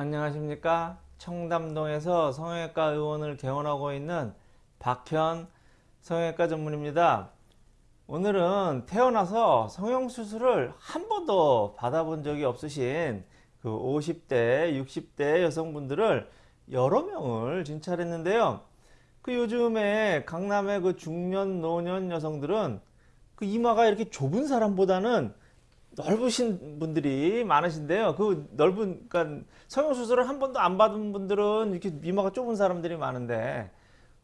안녕하십니까? 청담동에서 성형외과 의원을 개원하고 있는 박현 성형외과 전문입니다. 오늘은 태어나서 성형수술을 한 번도 받아본 적이 없으신 그 50대 60대 여성분들을 여러 명을 진찰했는데요. 그 요즘에 강남의 그 중년 노년 여성들은 그 이마가 이렇게 좁은 사람보다는 넓으신 분들이 많으신데요. 그 넓은, 그러니까 성형 수술을 한 번도 안 받은 분들은 이렇게 이마가 좁은 사람들이 많은데,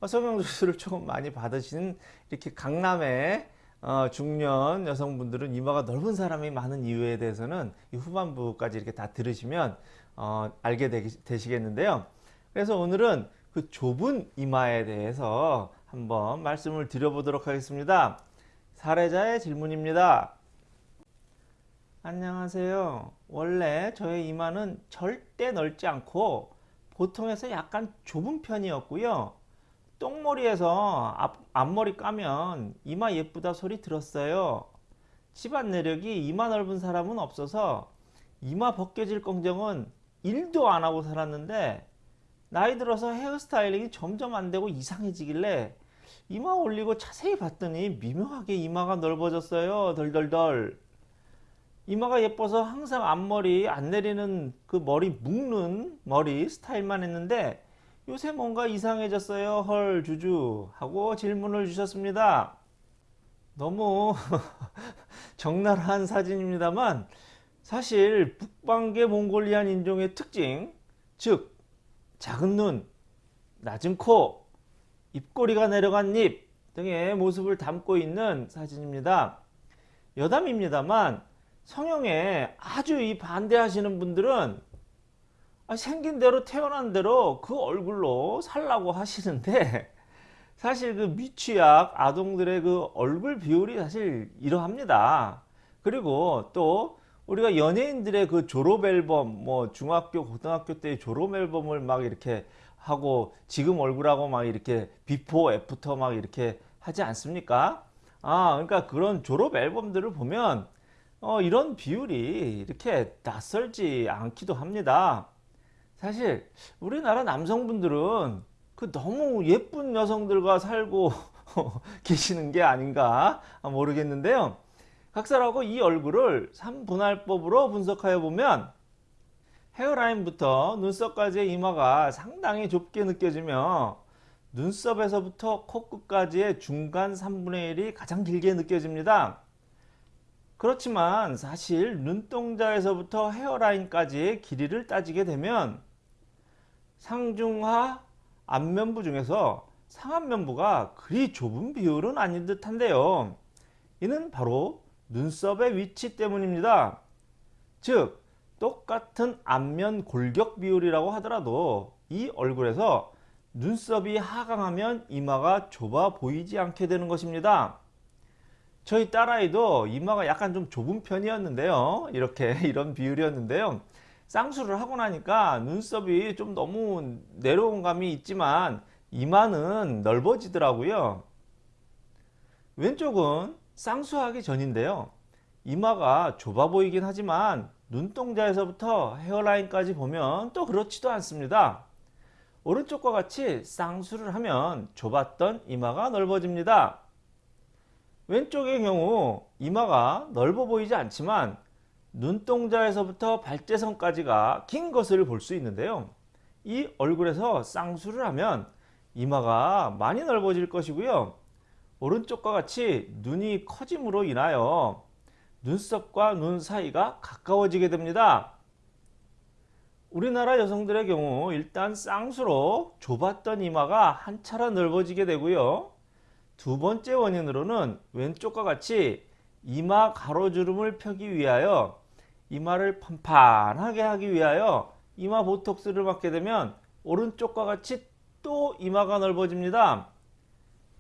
어, 성형 수술을 조금 많이 받으신 이렇게 강남의 어, 중년 여성분들은 이마가 넓은 사람이 많은 이유에 대해서는 이 후반부까지 이렇게 다 들으시면 어, 알게 되, 시겠는데요 그래서 오늘은 그 좁은 이마에 대해서 한번 말씀을 드려보도록 하겠습니다. 사례자의 질문입니다. 안녕하세요. 원래 저의 이마는 절대 넓지 않고 보통에서 약간 좁은 편이었고요. 똥머리에서 앞, 앞머리 까면 이마 예쁘다 소리 들었어요. 집안 내력이 이마 넓은 사람은 없어서 이마 벗겨질 걱정은 1도 안 하고 살았는데 나이 들어서 헤어스타일링이 점점 안 되고 이상해지길래 이마 올리고 자세히 봤더니 미묘하게 이마가 넓어졌어요. 덜덜덜. 이마가 예뻐서 항상 앞머리 안 내리는 그 머리 묶는 머리 스타일만 했는데 요새 뭔가 이상해졌어요. 헐 주주 하고 질문을 주셨습니다. 너무 적나라한 사진입니다만 사실 북방계 몽골리안 인종의 특징 즉 작은 눈 낮은 코 입꼬리가 내려간 입 등의 모습을 담고 있는 사진입니다. 여담입니다만 성형에 아주 이 반대하시는 분들은 아, 생긴 대로 태어난 대로 그 얼굴로 살라고 하시는데 사실 그 미취학 아동들의 그 얼굴 비율이 사실 이러합니다. 그리고 또 우리가 연예인들의 그 졸업 앨범 뭐 중학교 고등학교 때 졸업 앨범을 막 이렇게 하고 지금 얼굴하고 막 이렇게 before after 막 이렇게 하지 않습니까? 아 그러니까 그런 졸업 앨범들을 보면 어, 이런 비율이 이렇게 낯설지 않기도 합니다. 사실 우리나라 남성분들은 그 너무 예쁜 여성들과 살고 계시는 게 아닌가 모르겠는데요. 각설하고 이 얼굴을 3분할법으로 분석하여 보면 헤어라인부터 눈썹까지의 이마가 상당히 좁게 느껴지며 눈썹에서부터 코끝까지의 중간 3분의 1이 가장 길게 느껴집니다. 그렇지만 사실 눈동자에서부터 헤어라인까지의 길이를 따지게 되면 상중하 앞면부 중에서 상안면부가 그리 좁은 비율은 아닌 듯한데요. 이는 바로 눈썹의 위치 때문입니다. 즉 똑같은 앞면 골격 비율이라고 하더라도 이 얼굴에서 눈썹이 하강하면 이마가 좁아 보이지 않게 되는 것입니다. 저희 딸아이도 이마가 약간 좀 좁은 편이었는데요. 이렇게 이런 비율이었는데요. 쌍수를 하고 나니까 눈썹이 좀 너무 내려온 감이 있지만 이마는 넓어지더라고요. 왼쪽은 쌍수하기 전인데요. 이마가 좁아 보이긴 하지만 눈동자에서부터 헤어라인까지 보면 또 그렇지도 않습니다. 오른쪽과 같이 쌍수를 하면 좁았던 이마가 넓어집니다 왼쪽의 경우 이마가 넓어 보이지 않지만 눈동자에서부터 발재선까지가 긴 것을 볼 수 있는데요. 이 얼굴에서 쌍수를 하면 이마가 많이 넓어질 것이고요. 오른쪽과 같이 눈이 커짐으로 인하여 눈썹과 눈 사이가 가까워지게 됩니다. 우리나라 여성들의 경우 일단 쌍수로 좁았던 이마가 한 차례 넓어지게 되고요. 두 번째 원인으로는 왼쪽과 같이 이마 가로주름을 펴기 위하여 이마를 판판하게 하기 위하여 이마 보톡스를 맞게 되면 오른쪽과 같이 또 이마가 넓어집니다.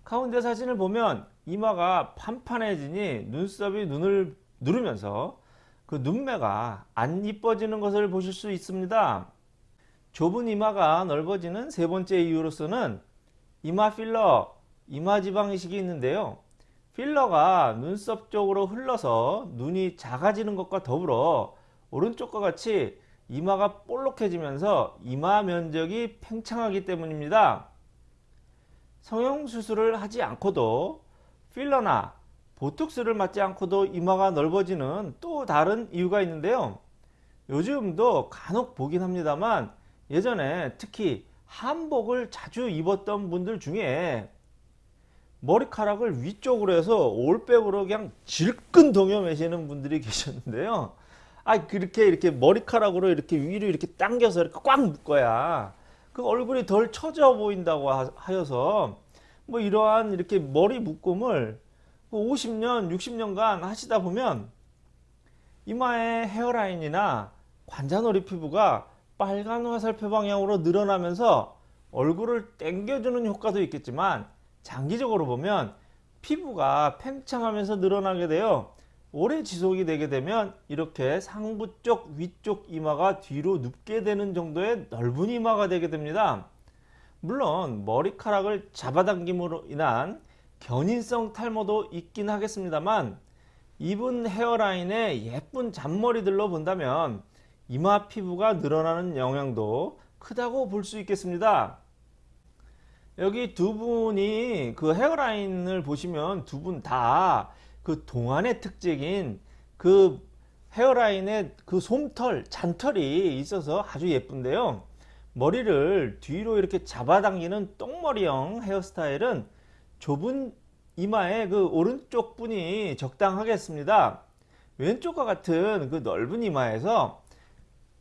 가운데 사진을 보면 이마가 판판해지니 눈썹이 눈을 누르면서 그 눈매가 안 이뻐지는 것을 보실 수 있습니다. 좁은 이마가 넓어지는 세 번째 이유로서는 이마 필러, 이마지방 이식이 있는데요. 필러가 눈썹 쪽으로 흘러서 눈이 작아지는 것과 더불어 오른쪽과 같이 이마가 볼록해지면서 이마 면적이 팽창하기 때문입니다. 성형수술을 하지 않고도 필러나 보톡스를 맞지 않고도 이마가 넓어지는 또 다른 이유가 있는데요. 요즘도 간혹 보긴 합니다만 예전에 특히 한복을 자주 입었던 분들 중에 머리카락을 위쪽으로 해서 올백으로 그냥 질끈 동여매시는 분들이 계셨는데요. 아 그렇게 이렇게 머리카락으로 이렇게 위로 이렇게 당겨서 이렇게 꽉 묶어야 그 얼굴이 덜 처져 보인다고 하- 하여서 뭐 이러한 이렇게 머리 묶음을 50년, 60년간 하시다 보면 이마의 헤어라인이나 관자놀이 피부가 빨간 화살표 방향으로 늘어나면서 얼굴을 당겨주는 효과도 있겠지만 장기적으로 보면 피부가 팽창하면서 늘어나게 되어 오래 지속이 되게 되면 이렇게 상부 쪽 위쪽 이마가 뒤로 눕게 되는 정도의 넓은 이마가 되게 됩니다. 물론 머리카락을 잡아당김으로 인한 견인성 탈모도 있긴 하겠습니다만 입은 헤어라인의 예쁜 잔머리들로 본다면 이마 피부가 늘어나는 영향도 크다고 볼 수 있겠습니다. 여기 두 분이 그 헤어라인을 보시면 두 분 다 그 동안의 특징인 그 헤어라인에 그 솜털, 잔털이 있어서 아주 예쁜데요. 머리를 뒤로 이렇게 잡아당기는 똥머리형 헤어스타일은 좁은 이마의 그 오른쪽 분이 적당하겠습니다. 왼쪽과 같은 그 넓은 이마에서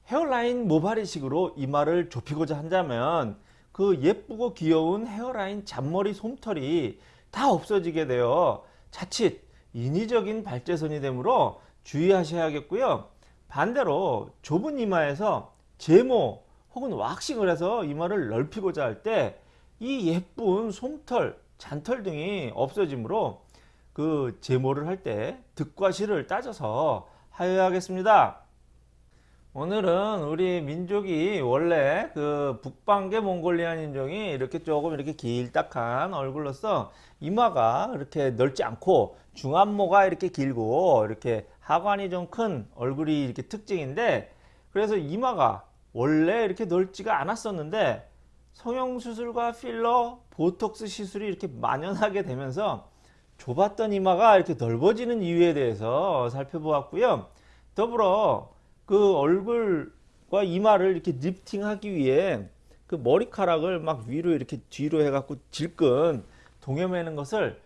헤어라인 모발이식으로 이마를 좁히고자 한다면 그 예쁘고 귀여운 헤어라인 잔머리 솜털이 다 없어지게 되어 자칫 인위적인 발제선이 되므로 주의하셔야겠고요. 반대로 좁은 이마에서 제모 혹은 왁싱을 해서 이마를 넓히고자 할 때 이 예쁜 솜털, 잔털 등이 없어지므로 그 제모를 할 때 득과 실을 따져서 하여야겠습니다. 오늘은 우리 민족이 원래 그 북방계 몽골리안 인종이 이렇게 조금 이렇게 길딱한 얼굴로서 이마가 이렇게 넓지 않고 중안모가 이렇게 길고 이렇게 하관이 좀 큰 얼굴이 이렇게 특징인데 그래서 이마가 원래 이렇게 넓지가 않았었는데 성형수술과 필러, 보톡스 시술이 이렇게 만연하게 되면서 좁았던 이마가 이렇게 넓어지는 이유에 대해서 살펴보았고요. 더불어 그 얼굴과 이마를 이렇게 리프팅하기 위해 그 머리카락을 막 위로 이렇게 뒤로 해갖고 질끈 동여매는 것을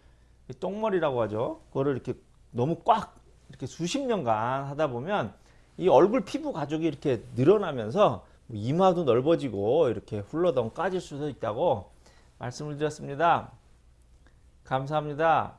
똥머리라고 하죠. 그거를 이렇게 너무 꽉 이렇게 수십 년간 하다 보면 이 얼굴 피부 가죽이 이렇게 늘어나면서 이마도 넓어지고 이렇게 훌러덩 까질 수도 있다고 말씀을 드렸습니다. 감사합니다.